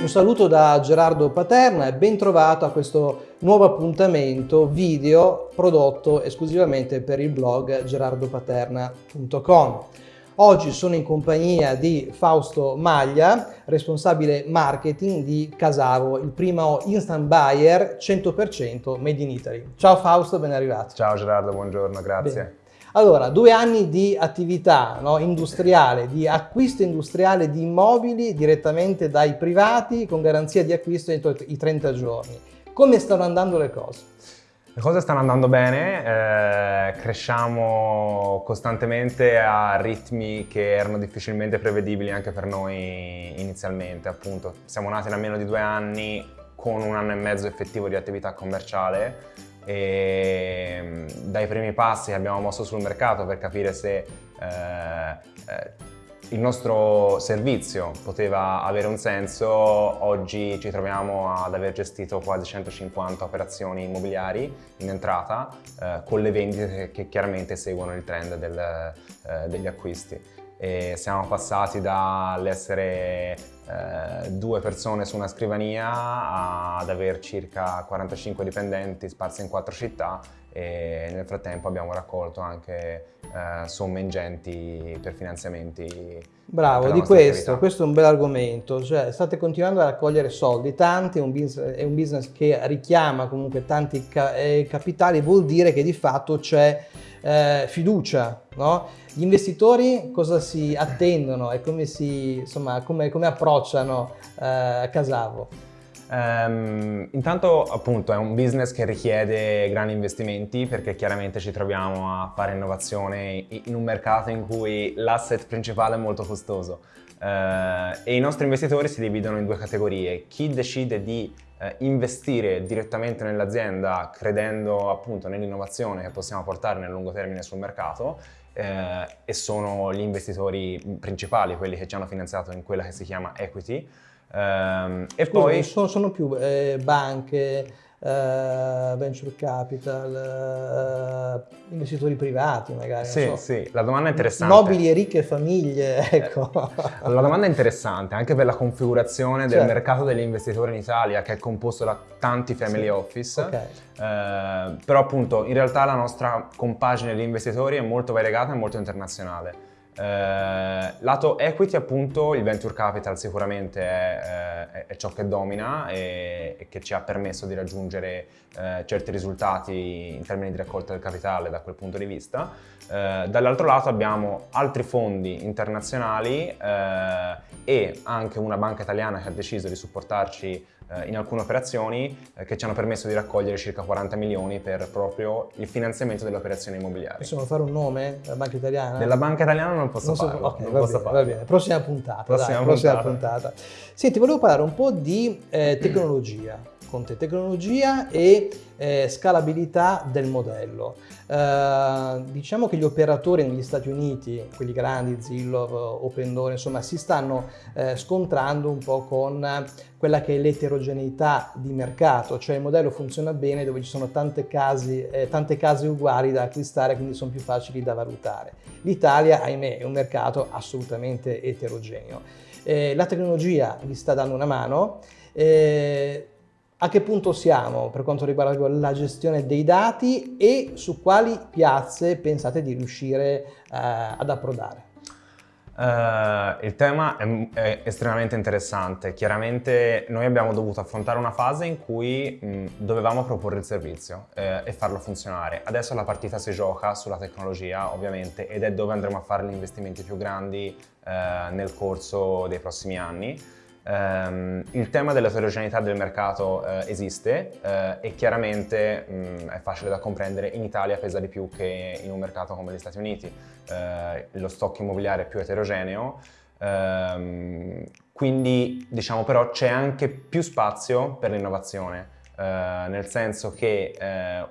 Un saluto da Gerardo Paterna e ben trovato a questo nuovo appuntamento video prodotto esclusivamente per il blog gerardopaterna.com. Oggi sono in compagnia di Fausto Maglia, responsabile marketing di Casavo, il primo instant buyer 100% made in Italy. Ciao Fausto, ben arrivato. Ciao Gerardo, buongiorno, grazie. Bene. Allora, due anni di attività no, industriale, di acquisto industriale di immobili direttamente dai privati con garanzia di acquisto entro i 30 giorni. Come stanno andando le cose? Le cose stanno andando bene, eh, cresciamo costantemente a ritmi che erano difficilmente prevedibili anche per noi inizialmente, appunto. Siamo nati da meno di due anni con un anno e mezzo effettivo di attività commerciale e mm, dai primi passi che abbiamo mosso sul mercato per capire se eh, eh, il nostro servizio poteva avere un senso, oggi ci troviamo ad aver gestito quasi 150 operazioni immobiliari in entrata eh, con le vendite che chiaramente seguono il trend del, eh, degli acquisti. E siamo passati dall'essere eh, due persone su una scrivania ad aver circa 45 dipendenti sparsi in quattro città e nel frattempo abbiamo raccolto anche eh, somme ingenti per finanziamenti. Bravo, di questo, attività. questo è un bel argomento, cioè state continuando a raccogliere soldi, tanti, è un business, è un business che richiama comunque tanti ca eh, capitali, vuol dire che di fatto c'è eh, fiducia, no? Gli investitori cosa si attendono e come, si, insomma, come, come approcciano eh, Casavo? Um, intanto appunto è un business che richiede grandi investimenti perché chiaramente ci troviamo a fare innovazione in un mercato in cui l'asset principale è molto costoso uh, e i nostri investitori si dividono in due categorie. Chi decide di uh, investire direttamente nell'azienda credendo appunto nell'innovazione che possiamo portare nel lungo termine sul mercato uh, e sono gli investitori principali, quelli che ci hanno finanziato in quella che si chiama equity Ehm, e Scusa, poi sono, sono più eh, banche, eh, venture capital, eh, investitori privati magari. Sì, so. sì, la domanda è interessante. Nobili e ricche famiglie, ecco. la domanda è interessante anche per la configurazione del certo. mercato degli investitori in Italia che è composto da tanti family sì. office. Okay. Eh, però appunto in realtà la nostra compagine di investitori è molto variegata e molto internazionale. Eh, lato equity appunto il venture capital sicuramente è, è, è ciò che domina e, e, che ci ha permesso di raggiungere eh, certi risultati in termini di raccolta del capitale da quel punto di vista. Eh, dall'altro lato abbiamo altri fondi internazionali eh, e anche una banca italiana che ha deciso di supportarci eh, in alcune operazioni eh, che ci hanno permesso di raccogliere circa 40 milioni per proprio il finanziamento delle operazioni immobiliari. Possiamo fare un nome della banca italiana? Della banca italiana non posso non so, farlo. Okay, non va, posso bene, farlo. va bene, prossima puntata. Prossima, dai, puntata. prossima puntata. Senti, volevo parlare un po' di eh, tecnologia con te, tecnologia e eh, scalabilità del modello. Eh, diciamo che gli operatori negli Stati Uniti, quelli grandi, Zillow, Open insomma, si stanno eh, scontrando un po' con quella che è l'eterogeneità di mercato, cioè il modello funziona bene dove ci sono tante case, eh, tante case uguali da acquistare, quindi sono più facili da valutare. L'Italia, ahimè, è un mercato assolutamente eterogeneo. Eh, la tecnologia vi sta dando una mano, eh, a che punto siamo per quanto riguarda la gestione dei dati e su quali piazze pensate di riuscire eh, ad approdare? Uh, il tema è, è, estremamente interessante. Chiaramente noi abbiamo dovuto affrontare una fase in cui mh, dovevamo proporre il servizio eh, e farlo funzionare. Adesso la partita si gioca sulla tecnologia, ovviamente, ed è dove andremo a fare gli investimenti più grandi eh, nel corso dei prossimi anni. Um, il tema dell'eterogeneità del mercato uh, esiste uh, e chiaramente um, è facile da comprendere, in Italia pesa di più che in un mercato come gli Stati Uniti. Uh, lo stock immobiliare è più eterogeneo, um, quindi diciamo però c'è anche più spazio per l'innovazione. Nel senso che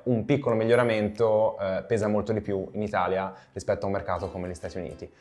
un piccolo miglioramento pesa molto di più in Italia rispetto a un mercato come gli Stati Uniti.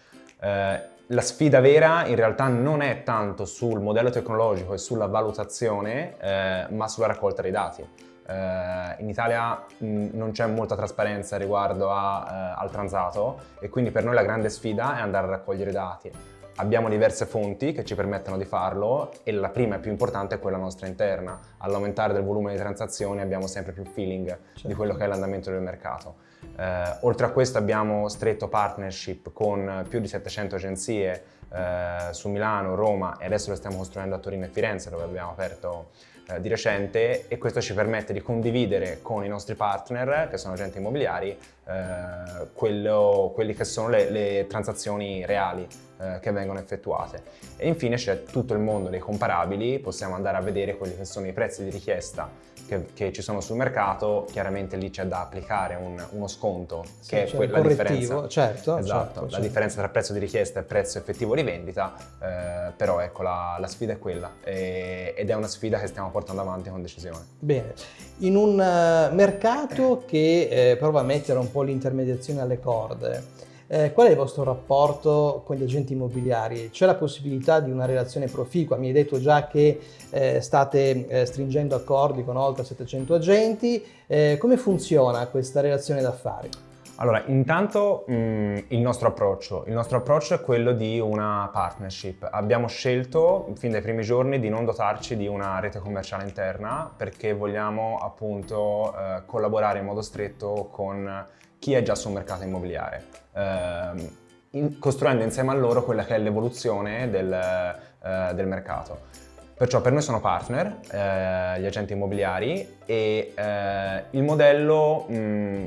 Eh, la sfida vera in realtà non è tanto sul modello tecnologico e sulla valutazione, eh, ma sulla raccolta dei dati. Eh, in Italia mh, non c'è molta trasparenza riguardo a, eh, al transato e quindi per noi la grande sfida è andare a raccogliere dati. Abbiamo diverse fonti che ci permettono di farlo e la prima e più importante è quella nostra interna. All'aumentare del volume di transazioni abbiamo sempre più feeling certo. di quello che è l'andamento del mercato. Eh, oltre a questo abbiamo stretto partnership con più di 700 agenzie eh, su Milano, Roma e adesso lo stiamo costruendo a Torino e Firenze dove abbiamo aperto eh, di recente e questo ci permette di condividere con i nostri partner, che sono agenti immobiliari, eh, quello, quelli che sono le, le transazioni reali eh, che vengono effettuate. E infine c'è tutto il mondo dei comparabili, possiamo andare a vedere quelli che sono i prezzi di richiesta che, che ci sono sul mercato, chiaramente lì c'è da applicare un, uno sconto, sì, che è quella differenza. Certo, esatto, certo, la certo. differenza tra prezzo di richiesta e prezzo effettivo di vendita, eh, però ecco la, la, sfida è quella e, ed è una sfida che stiamo portando avanti con decisione. Bene, in un uh, mercato che eh, prova a mettere un po' l'intermediazione alle corde, eh, qual è il vostro rapporto con gli agenti immobiliari? C'è la possibilità di una relazione proficua? Mi hai detto già che eh, state eh, stringendo accordi con oltre 700 agenti. Eh, come funziona questa relazione d'affari? Allora, intanto mh, mm, il nostro approccio. Il nostro approccio è quello di una partnership. Abbiamo scelto fin dai primi giorni di non dotarci di una rete commerciale interna perché vogliamo appunto eh, collaborare in modo stretto con chi è già sul mercato immobiliare, eh, in, costruendo insieme a loro quella che è l'evoluzione del, eh, del mercato. Perciò per noi sono partner, eh, gli agenti immobiliari, e eh, il modello mh,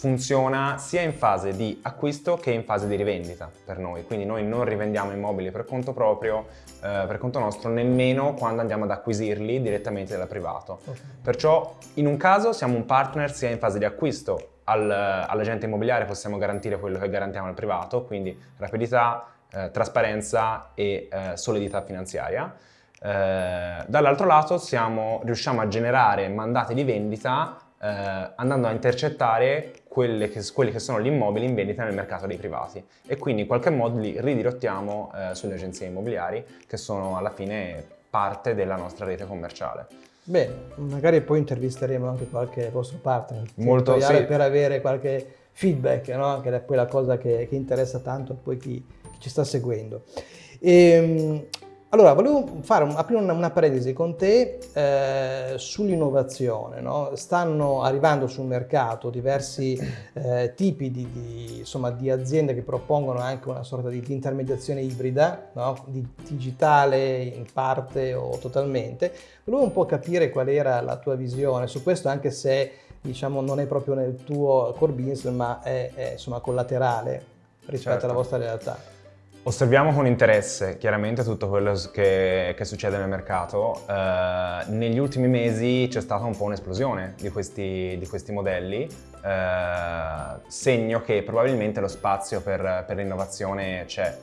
funziona sia in fase di acquisto che in fase di rivendita per noi. Quindi noi non rivendiamo immobili per conto proprio, eh, per conto nostro, nemmeno quando andiamo ad acquisirli direttamente dal privato. Okay. Perciò in un caso siamo un partner sia in fase di acquisto al, all'agente immobiliare possiamo garantire quello che garantiamo al privato, quindi rapidità, eh, trasparenza e eh, solidità finanziaria. Eh, dall'altro lato siamo, riusciamo a generare mandati di vendita eh, andando a intercettare che, quelli che sono gli immobili in vendita nel mercato dei privati e quindi in qualche modo li ridirottiamo eh, sulle agenzie immobiliari che sono alla fine parte della nostra rete commerciale. Bene, magari poi intervisteremo anche qualche vostro partner Molto, sì. per avere qualche feedback, no? che è poi la cosa che, che interessa tanto a poi chi, chi, ci sta seguendo. E, ehm, allora, volevo fare, aprire una, una parentesi con te eh, sull'innovazione. No? Stanno arrivando sul mercato diversi eh, tipi di, di, insomma, di, aziende che propongono anche una sorta di, di intermediazione ibrida, no? di digitale in parte o totalmente. Volevo un po' capire qual era la tua visione su questo, anche se diciamo, non è proprio nel tuo core business, ma è, è insomma, collaterale rispetto certo. alla vostra realtà. Osserviamo con interesse chiaramente tutto quello che, che succede nel mercato. Eh, negli ultimi mesi c'è stata un po' un'esplosione di di questi modelli, eh, segno che probabilmente lo spazio per, per l'innovazione c'è.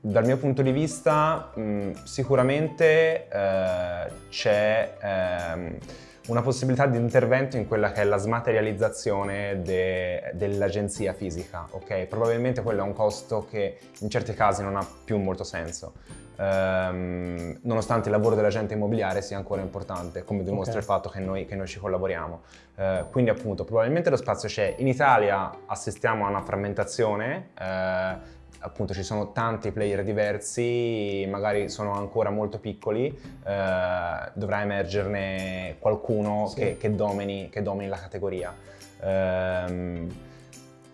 Dal mio punto di vista mh, sicuramente eh, c'è ehm, una possibilità di intervento in quella che è la smaterializzazione de, dell'agenzia fisica, ok? Probabilmente quello è un costo che in certi casi non ha più molto senso, ehm, nonostante il lavoro dell'agente immobiliare sia ancora importante, come dimostra okay. il fatto che noi, che noi ci collaboriamo. Eh, quindi appunto probabilmente lo spazio c'è. In Italia assistiamo a una frammentazione, eh, appunto ci sono tanti player diversi, magari sono ancora molto piccoli, eh, dovrà emergerne qualcuno sì. che, che, domini, che, domini, la categoria. Eh,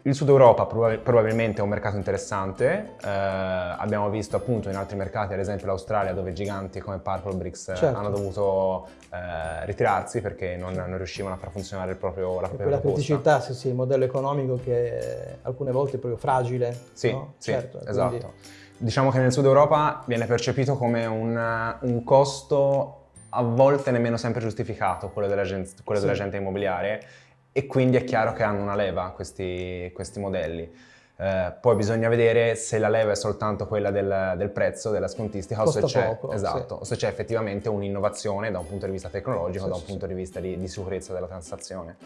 il Sud Europa probabilmente è un mercato interessante, eh, abbiamo visto appunto in altri mercati, ad esempio l'Australia, dove giganti come Purplebricks eh, certo. hanno dovuto eh, ritirarsi perché non, non, riuscivano a far funzionare il proprio, la propria quella criticità, sì, sì, il modello economico che alcune volte è proprio fragile. Sì, no? sì certo, esatto. Quindi... Diciamo che nel Sud Europa viene percepito come un, un costo a volte nemmeno sempre giustificato, quello dell'agente sì. dell immobiliare, e quindi è chiaro che hanno una leva questi, questi modelli. Eh, poi bisogna vedere se la leva è soltanto quella del, del prezzo, della scontistica, o se, c'è, poco, esatto, sì. o se c'è effettivamente un'innovazione da un punto di vista tecnologico, sì, da un sì. punto di vista di, di sicurezza della transazione.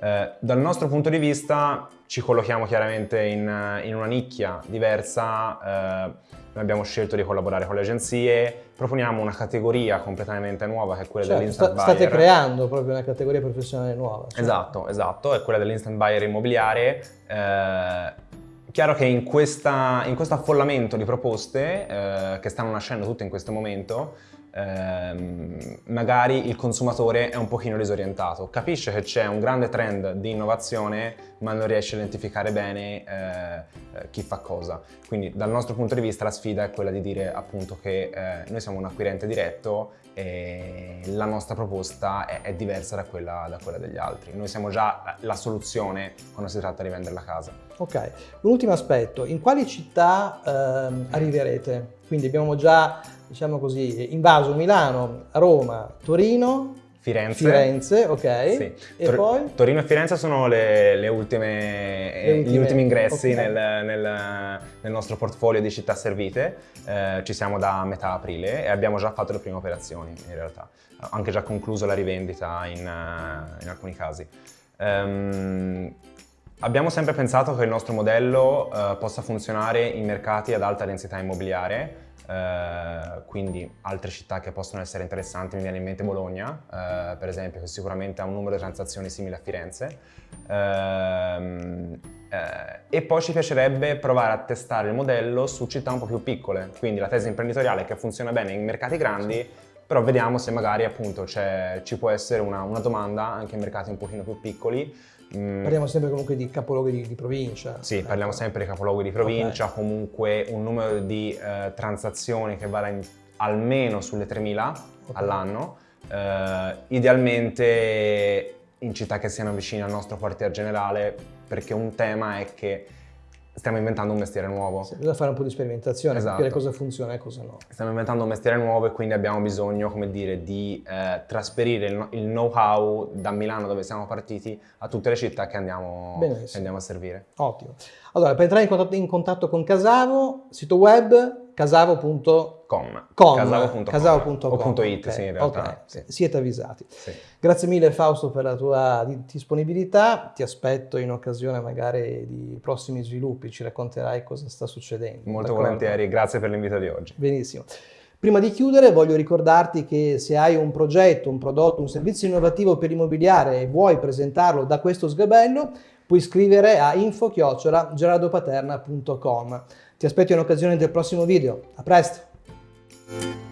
Eh, dal nostro punto di vista ci collochiamo chiaramente in, in una nicchia diversa, eh, noi abbiamo scelto di collaborare con le agenzie, proponiamo una categoria completamente nuova che è quella certo, dell'instant sta, buyer. State creando proprio una categoria professionale nuova. Cioè. Esatto, esatto, è quella dell'instant buyer immobiliare. Eh, Chiaro che in, questa, in questo affollamento di proposte eh, che stanno nascendo tutte in questo momento, ehm, magari il consumatore è un pochino disorientato, capisce che c'è un grande trend di innovazione ma non riesce a identificare bene eh, eh, chi fa cosa. Quindi dal nostro punto di vista la sfida è quella di dire appunto che eh, noi siamo un acquirente diretto e la nostra proposta è, è diversa da quella, da quella, degli altri. Noi siamo già la soluzione quando si tratta di vendere la casa. Ok, un ultimo aspetto, in quali città ehm, arriverete? Quindi abbiamo già diciamo così, invaso Milano, Roma, Torino, Firenze. Firenze, ok. Sì. E Tor poi? Torino e Firenze sono le, le ultime, le ultime, gli ultimi ingressi okay. nel, nel, nel, nostro portfolio di città servite. Eh, ci siamo da metà aprile e abbiamo già fatto le prime operazioni in realtà. Anche già concluso la rivendita in, in alcuni casi. Um, abbiamo sempre pensato che il nostro modello uh, possa funzionare in mercati ad alta densità immobiliare Uh, quindi altre città che possono essere interessanti, mi viene in mente Bologna, uh, per esempio, che sicuramente ha un numero di transazioni simile a Firenze. Uh, e poi ci piacerebbe provare a testare il modello su città un po' più piccole, quindi la tesi imprenditoriale che funziona bene in mercati grandi, però vediamo se magari appunto ci può essere una, una domanda anche in mercati un pochino più piccoli, Mm. Parliamo sempre comunque di capoluoghi di, di provincia. Sì, ecco. parliamo sempre di capoluoghi di provincia, okay. comunque un numero di eh, transazioni che vada in, almeno sulle 3.000 okay. all'anno, eh, idealmente in città che siano vicine al nostro quartier generale, perché un tema è che stiamo inventando un mestiere nuovo. Sì, bisogna fare un po' di sperimentazione, esatto. capire cosa funziona e cosa no. Stiamo inventando un mestiere nuovo e quindi abbiamo bisogno, come dire, di eh, trasferire il, il know-how da Milano, dove siamo partiti, a tutte le città che andiamo, che andiamo a servire. Ottimo. Allora, per entrare in contatto, in contatto con Casavo, sito web casavo.com casavo.com casavo.com o punto .it, okay. sì, in realtà. Okay. Sì. Siete avvisati. Sì. Grazie mille Fausto per la tua disponibilità, ti aspetto in occasione magari di prossimi sviluppi, ci racconterai cosa sta succedendo. Molto volentieri, grazie per l'invito di oggi. Benissimo. Prima di chiudere voglio ricordarti che se hai un progetto, un prodotto, un servizio innovativo per immobiliare e vuoi presentarlo da questo sgabello, puoi scrivere a info-gerardopaterna.com. Ti aspetto in occasione del prossimo video. A presto!